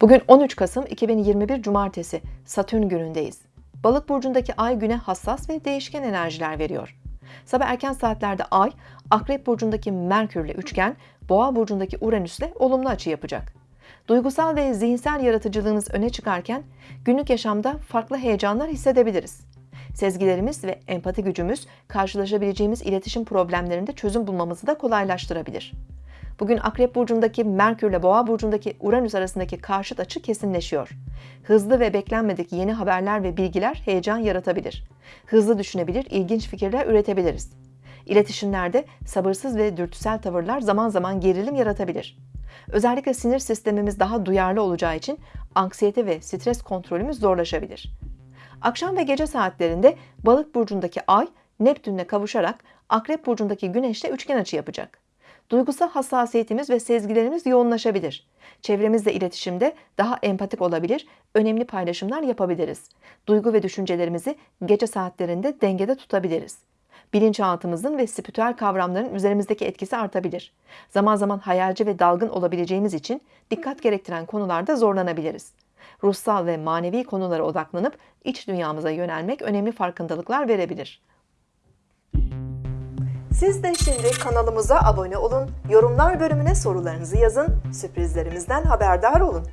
Bugün 13 Kasım 2021 Cumartesi, Satürn günündeyiz. Balık burcundaki ay güne hassas ve değişken enerjiler veriyor. Sabah erken saatlerde ay, Akrep burcundaki Merkürle üçgen, Boğa burcundaki Uranüsle olumlu açı yapacak. Duygusal ve zihinsel yaratıcılığınız öne çıkarken günlük yaşamda farklı heyecanlar hissedebiliriz. Sezgilerimiz ve empati gücümüz karşılaşabileceğimiz iletişim problemlerinde çözüm bulmamızı da kolaylaştırabilir. Bugün Akrep burcundaki Merkür ile Boğa burcundaki Uranüs arasındaki karşıt açı kesinleşiyor. Hızlı ve beklenmedik yeni haberler ve bilgiler heyecan yaratabilir. Hızlı düşünebilir, ilginç fikirler üretebiliriz. İletişimlerde sabırsız ve dürtüsel tavırlar zaman zaman gerilim yaratabilir. Özellikle sinir sistemimiz daha duyarlı olacağı için anksiyete ve stres kontrolümüz zorlaşabilir. Akşam ve gece saatlerinde Balık burcundaki Ay Neptünle kavuşarak Akrep burcundaki Güneşle üçgen açı yapacak. Duygusal hassasiyetimiz ve sezgilerimiz yoğunlaşabilir. Çevremizle iletişimde daha empatik olabilir, önemli paylaşımlar yapabiliriz. Duygu ve düşüncelerimizi gece saatlerinde dengede tutabiliriz. Bilinçaltımızın ve spiritüel kavramların üzerimizdeki etkisi artabilir. Zaman zaman hayalci ve dalgın olabileceğimiz için dikkat gerektiren konularda zorlanabiliriz. Ruhsal ve manevi konulara odaklanıp iç dünyamıza yönelmek önemli farkındalıklar verebilir. Siz de şimdi kanalımıza abone olun, yorumlar bölümüne sorularınızı yazın, sürprizlerimizden haberdar olun.